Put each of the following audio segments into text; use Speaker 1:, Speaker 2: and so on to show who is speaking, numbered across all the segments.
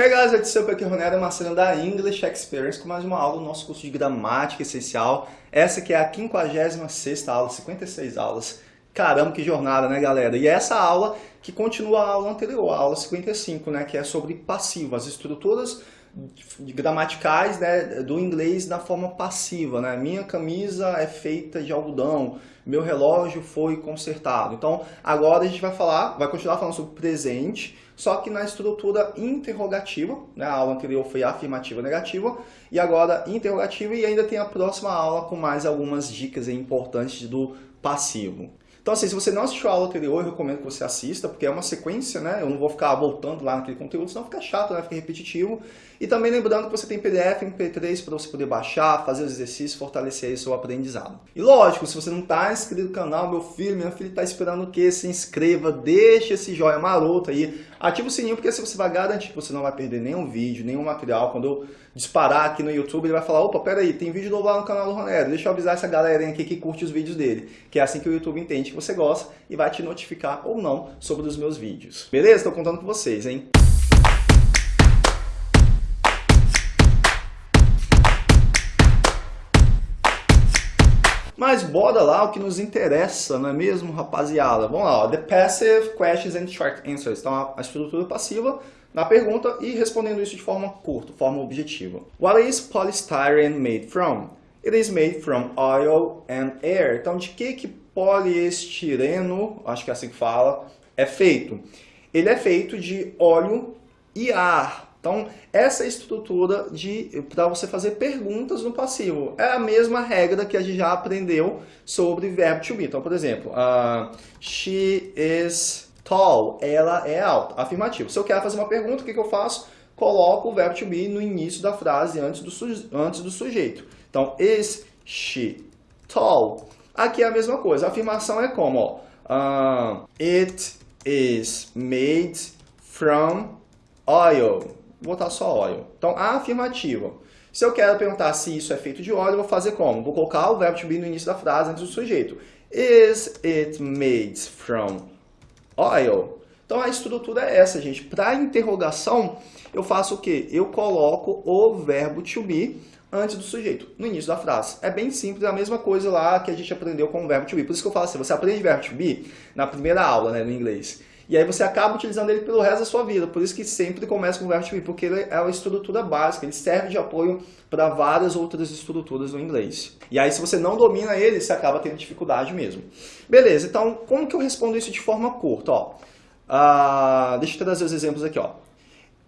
Speaker 1: Hey guys, it's Super aqui, Ronero Marcelo da English Experience com mais uma aula do nosso curso de gramática essencial. Essa que é a 56ª aula, 56 aulas. Caramba, que jornada, né, galera? E essa aula que continua a aula anterior, a aula 55, né, que é sobre passivo, as estruturas gramaticais né, do inglês na forma passiva. Né? Minha camisa é feita de algodão, meu relógio foi consertado. Então, agora a gente vai falar, vai continuar falando sobre presente, só que na estrutura interrogativa, né? a aula anterior foi afirmativa negativa, e agora interrogativa, e ainda tem a próxima aula com mais algumas dicas importantes do passivo. Então, assim, se você não assistiu a aula anterior, eu recomendo que você assista, porque é uma sequência, né? Eu não vou ficar voltando lá naquele conteúdo, senão fica chato, né? Fica repetitivo. E também lembrando que você tem PDF e MP3 para você poder baixar, fazer os exercícios, fortalecer o seu aprendizado. E lógico, se você não está inscrito no canal, meu filho, minha filha está esperando o quê? Se inscreva, deixa esse joinha maroto aí, ativa o sininho, porque assim você vai garantir que você não vai perder nenhum vídeo, nenhum material. Quando eu disparar aqui no YouTube, ele vai falar, opa, peraí, tem vídeo novo lá no canal do Ronero, deixa eu avisar essa galerinha aqui que curte os vídeos dele. Que é assim que o YouTube entende que você gosta e vai te notificar ou não sobre os meus vídeos. Beleza? Estou contando com vocês, hein? Mas bora lá o que nos interessa, não é mesmo, rapaziada? Vamos lá, ó. The passive questions and short answers. Então, a estrutura passiva na pergunta e respondendo isso de forma curta, forma objetiva. What is polystyrene made from? It is made from oil and air. Então, de que que poliestireno, acho que é assim que fala, é feito? Ele é feito de óleo e ar. Então, essa estrutura para você fazer perguntas no passivo é a mesma regra que a gente já aprendeu sobre verbo to be. Então, por exemplo, uh, she is tall, ela é alta, afirmativo. Se eu quero fazer uma pergunta, o que, que eu faço? Coloco o verbo to be no início da frase, antes do, antes do sujeito. Então, is she tall? Aqui é a mesma coisa, a afirmação é como? Uh, it is made from oil vou botar só óleo. Então, a afirmativa. Se eu quero perguntar se isso é feito de óleo, eu vou fazer como? Vou colocar o verbo to be no início da frase antes do sujeito. Is it made from oil? Então, a estrutura é essa, gente. Para interrogação, eu faço o quê? Eu coloco o verbo to be antes do sujeito, no início da frase. É bem simples, é a mesma coisa lá que a gente aprendeu com o verbo to be. Por isso que eu falo assim, você aprende verbo to be na primeira aula, né, no inglês. E aí você acaba utilizando ele pelo resto da sua vida. Por isso que sempre começa com o verbo to be, porque ele é uma estrutura básica, ele serve de apoio para várias outras estruturas no inglês. E aí se você não domina ele, você acaba tendo dificuldade mesmo. Beleza, então como que eu respondo isso de forma curta? Ó, uh, deixa eu trazer os exemplos aqui. Ó.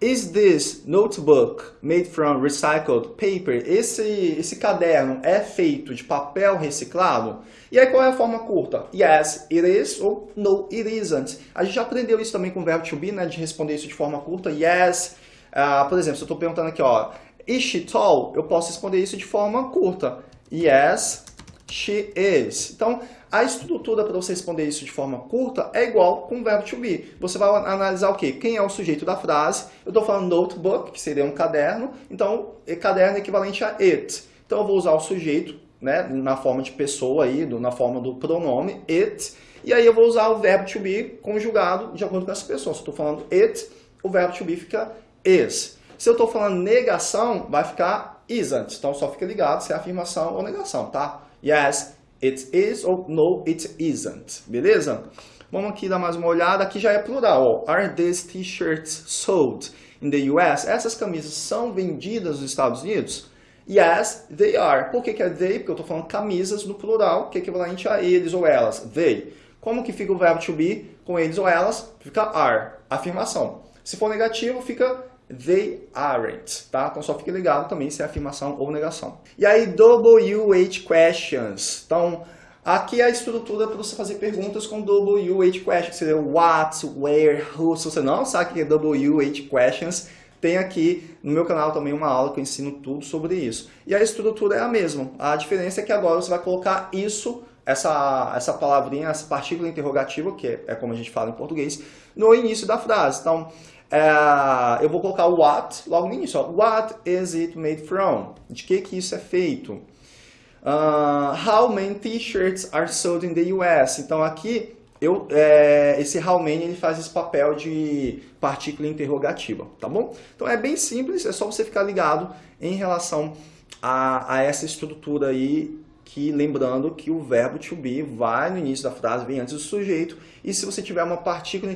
Speaker 1: Is this notebook made from recycled paper? Esse, esse caderno é feito de papel reciclado? E aí qual é a forma curta? Yes, it is ou no, it isn't. A gente já aprendeu isso também com o verbo to be, né? De responder isso de forma curta. Yes, uh, por exemplo, se eu estou perguntando aqui, ó, is she tall? Eu posso responder isso de forma curta. Yes, she is. Então, a estrutura para você responder isso de forma curta é igual com o verbo to be. Você vai analisar o quê? Quem é o sujeito da frase. Eu estou falando notebook, que seria um caderno. Então, caderno é equivalente a it. Então, eu vou usar o sujeito né, na forma de pessoa, aí, na forma do pronome it. E aí eu vou usar o verbo to be conjugado de acordo com essa pessoa. Se eu estou falando it, o verbo to be fica is. Se eu estou falando negação, vai ficar isn't. Então, só fica ligado se é afirmação ou negação, tá? Yes, it is ou no, it isn't. Beleza? Vamos aqui dar mais uma olhada. Aqui já é plural. Ó. Are these t-shirts sold in the US? Essas camisas são vendidas nos Estados Unidos? Yes, they are. Por que, que é they? Porque eu estou falando camisas no plural, que é equivalente a eles ou elas. They. Como que fica o verbo to be com eles ou elas? Fica are. Afirmação. Se for negativo, fica They aren't, tá? Então só fique ligado também se é afirmação ou negação. E aí, WH questions. Então, aqui é a estrutura para você fazer perguntas com WH questions, que seria what, where, who. Se você não sabe o que é WH questions, tem aqui no meu canal também uma aula que eu ensino tudo sobre isso. E a estrutura é a mesma. A diferença é que agora você vai colocar isso, essa, essa palavrinha, essa partícula interrogativa, que é, é como a gente fala em português, no início da frase. Então, é, eu vou colocar what logo no início. Ó. What is it made from? De que, que isso é feito? Uh, how many t-shirts are sold in the US? Então aqui eu, é, esse how many ele faz esse papel de partícula interrogativa, tá bom? Então é bem simples, é só você ficar ligado em relação a, a essa estrutura aí, que lembrando que o verbo to be vai no início da frase, vem antes do sujeito, e se você tiver uma partícula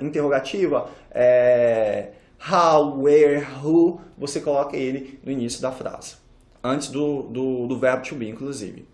Speaker 1: interrogativa, é, how, where, who, você coloca ele no início da frase, antes do, do, do verbo to be, inclusive.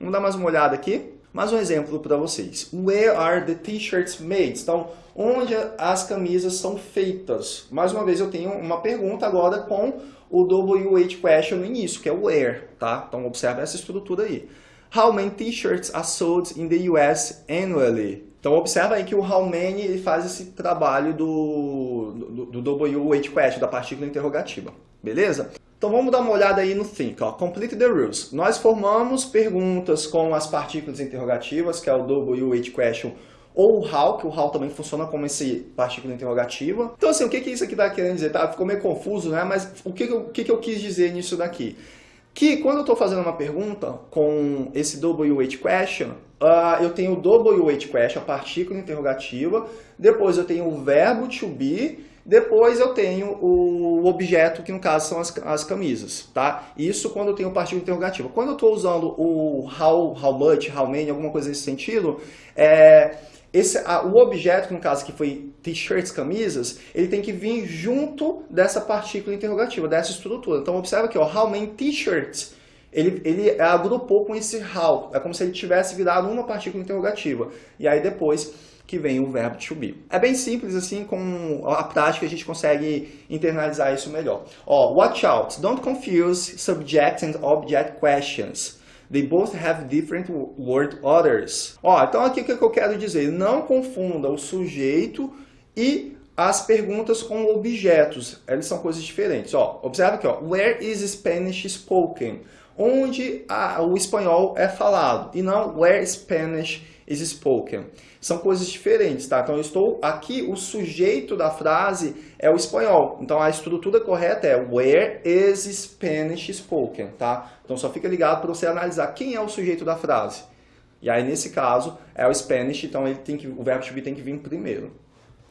Speaker 1: Vamos dar mais uma olhada aqui. Mais um exemplo para vocês. Where are the t-shirts made? Então, onde as camisas são feitas? Mais uma vez, eu tenho uma pergunta agora com o WH question no início, que é where, tá? Então, observe essa estrutura aí. How many t-shirts are sold in the US annually? Então, observa aí que o ele faz esse trabalho do, do, do WH question, da partícula interrogativa. Beleza? Então vamos dar uma olhada aí no think, ó. complete the rules. Nós formamos perguntas com as partículas interrogativas, que é o WH question ou o how, que o how também funciona como esse partícula interrogativa. Então assim, o que, que isso aqui está querendo dizer? Tá, ficou meio confuso, né? Mas o que, que, eu, o que, que eu quis dizer nisso daqui? Que quando eu estou fazendo uma pergunta com esse WH question, uh, eu tenho o WH question, a partícula interrogativa, depois eu tenho o verbo to be, depois eu tenho o objeto, que no caso são as, as camisas, tá? Isso quando eu tenho partícula interrogativa. Quando eu estou usando o how, how much, how many, alguma coisa nesse sentido, é, esse, a, o objeto, no caso que foi t-shirts, camisas, ele tem que vir junto dessa partícula interrogativa, dessa estrutura. Então observa aqui, ó, how many t-shirts? Ele, ele agrupou com esse how, é como se ele tivesse virado uma partícula interrogativa. E aí depois que vem o verbo to be. É bem simples assim, com a prática a gente consegue internalizar isso melhor. Ó, watch out, don't confuse subject and object questions. They both have different word orders. Ó, então aqui o que eu quero dizer? Não confunda o sujeito e as perguntas com objetos. Eles são coisas diferentes. Ó, observa aqui, ó. Where is Spanish spoken? Onde a, o espanhol é falado. E não where Spanish is spoken. São coisas diferentes, tá? Então, eu estou aqui, o sujeito da frase é o espanhol. Então, a estrutura correta é where is Spanish spoken, tá? Então, só fica ligado para você analisar quem é o sujeito da frase. E aí, nesse caso, é o Spanish, então ele tem que, o verbo to be tem que vir primeiro.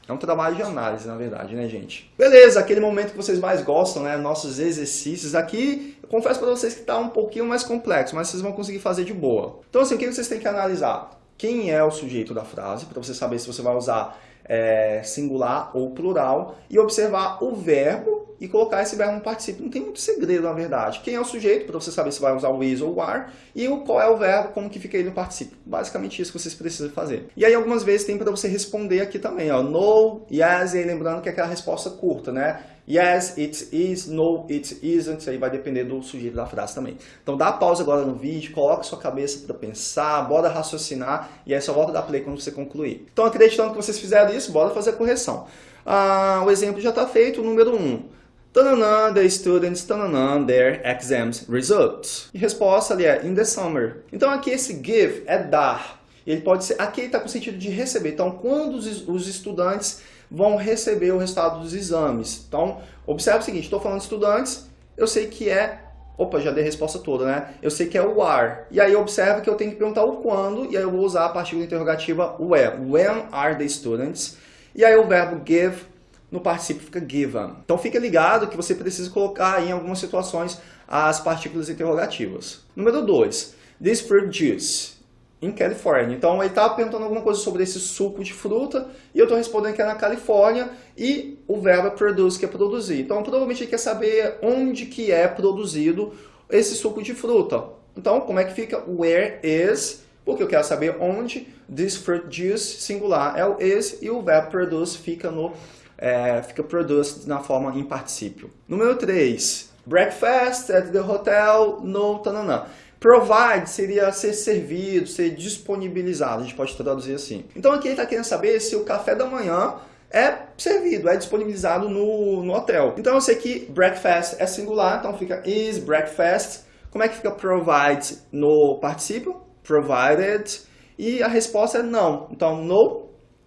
Speaker 1: É um trabalho de análise, na verdade, né, gente? Beleza, aquele momento que vocês mais gostam, né? Nossos exercícios. Aqui, eu confesso para vocês que está um pouquinho mais complexo, mas vocês vão conseguir fazer de boa. Então, assim, o que vocês têm que analisar? Quem é o sujeito da frase, para você saber se você vai usar é, singular ou plural, e observar o verbo e colocar esse verbo no participio. Não tem muito segredo, na verdade. Quem é o sujeito, para você saber se vai usar o is ou o are, e o, qual é o verbo, como que fica ele no participio. Basicamente isso que vocês precisam fazer. E aí algumas vezes tem para você responder aqui também, ó, no, yes, e aí lembrando que é aquela resposta curta, né? Yes, it is. No, it isn't. Aí vai depender do sujeito da frase também. Então dá pausa agora no vídeo, coloque sua cabeça para pensar, bora raciocinar e aí só volta a dar play quando você concluir. Então acreditando que vocês fizeram isso, bora fazer a correção. Ah, o exemplo já está feito, número 1. Um. Tananã, the students, tananã, their exams results. E resposta ali é in the summer. Então aqui esse give é dar. Ele pode ser, aqui está com o sentido de receber. Então quando os, os estudantes vão receber o resultado dos exames. Então, observe o seguinte, estou falando de estudantes, eu sei que é... Opa, já dei a resposta toda, né? Eu sei que é o are. E aí observa que eu tenho que perguntar o quando, e aí eu vou usar a partícula interrogativa when. When are the students? E aí o verbo give no participio fica given. Então fica ligado que você precisa colocar em algumas situações as partículas interrogativas. Número 2. This fruit juice em Califórnia. Então ele estava perguntando alguma coisa sobre esse suco de fruta e eu estou respondendo que é na Califórnia e o verbo é produce, que é produzir. Então provavelmente ele quer saber onde que é produzido esse suco de fruta. Então como é que fica where is, porque eu quero saber onde this fruit juice singular é o is e o verbo produce fica no é, fica produce na forma em particípio. Número 3. Breakfast at the hotel no tananã. Provide seria ser servido, ser disponibilizado, a gente pode traduzir assim. Então aqui ele está querendo saber se o café da manhã é servido, é disponibilizado no, no hotel. Então eu sei que breakfast é singular, então fica is breakfast. Como é que fica provide no participio? Provided. E a resposta é não. Então, no,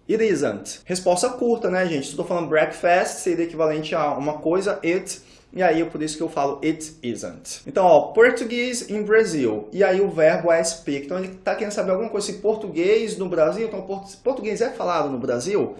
Speaker 1: it isn't. Resposta curta, né, gente? Se estou falando breakfast, seria equivalente a uma coisa, it e aí por isso que eu falo it isn't. Então, ó, português in Brazil, e aí o verbo é speak. Então ele está querendo saber alguma coisa em português no Brasil, então português é falado no Brasil.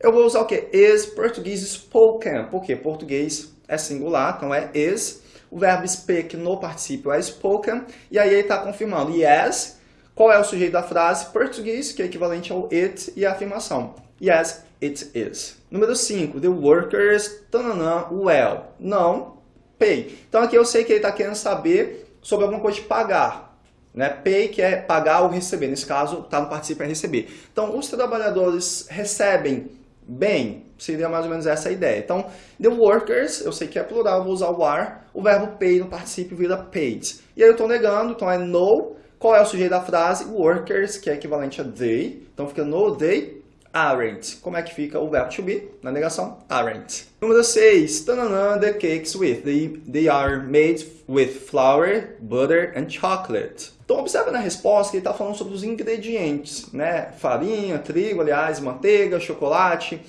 Speaker 1: Eu vou usar o que? Is português spoken, porque português é singular, então é is. O verbo speak no particípio é spoken, e aí ele está confirmando yes, qual é o sujeito da frase? Português, que é equivalente ao it, e a afirmação. Yes, it is. Número 5. The workers, tananã, well. Não, pay. Então aqui eu sei que ele está querendo saber sobre alguma coisa de pagar. Né? Pay, que é pagar ou receber. Nesse caso, está no participio é receber. Então, os trabalhadores recebem bem? Seria mais ou menos essa a ideia. Então, the workers, eu sei que é plural, vou usar o are. O verbo pay no participio vira paid. E aí eu estou negando, então é no. Qual é o sujeito da frase? Workers, que é equivalente a they. Então fica no, they aren't. Como é que fica o verbo to be na negação? Aren't. Número 6. the cakes with. They, they are made with flour, butter and chocolate. Então observa na resposta que ele está falando sobre os ingredientes, né? Farinha, trigo, aliás, manteiga, chocolate.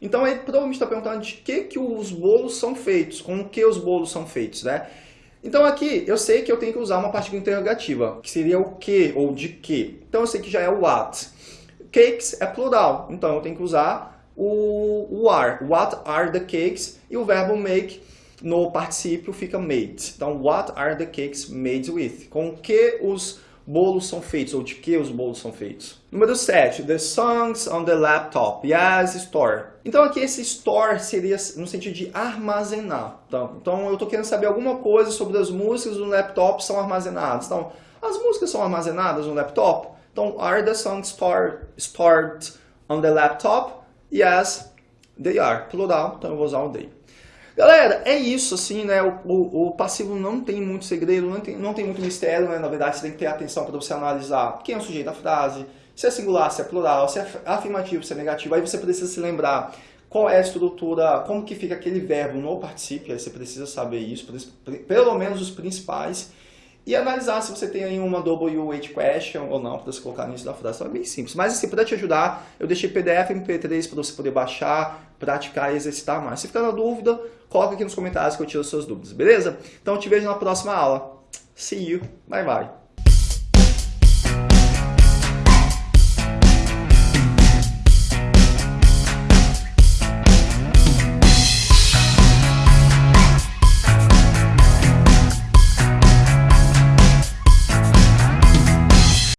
Speaker 1: Então ele provavelmente está perguntando de que, que os bolos são feitos, com que os bolos são feitos, né? Então aqui eu sei que eu tenho que usar uma partícula interrogativa, que seria o que ou de que. Então eu sei que já é o what. Cakes é plural, então eu tenho que usar o, o are. What are the cakes? E o verbo make no particípio fica made. Então, what are the cakes made with? Com que os bolos são feitos, ou de que os bolos são feitos. Número 7, the songs on the laptop. Yes, store. Então aqui esse store seria no sentido de armazenar. Então, então eu estou querendo saber alguma coisa sobre as músicas no laptop são armazenadas. Então, as músicas são armazenadas no laptop? Então, are the songs stored, stored on the laptop? Yes, they are. Plural, então eu vou usar o they. Galera, é isso, assim, né? O, o, o, passivo não tem muito segredo, não tem, não tem muito mistério, né? Na verdade, você tem que ter atenção para você analisar quem é o sujeito da frase, se é singular, se é plural, se é afirmativo, se é negativo. Aí você precisa se lembrar qual é a estrutura, como que fica aquele verbo no particípio, aí você precisa saber isso, pelo menos os principais e analisar se você tem aí uma WH question ou não, para você colocar no início da frase. Então é bem simples. Mas assim, para te ajudar, eu deixei PDF MP3 para você poder baixar, praticar e exercitar mais. Se ficar na dúvida, coloca aqui nos comentários que eu tiro as suas dúvidas, beleza? Então eu te vejo na próxima aula. See you. Bye, bye.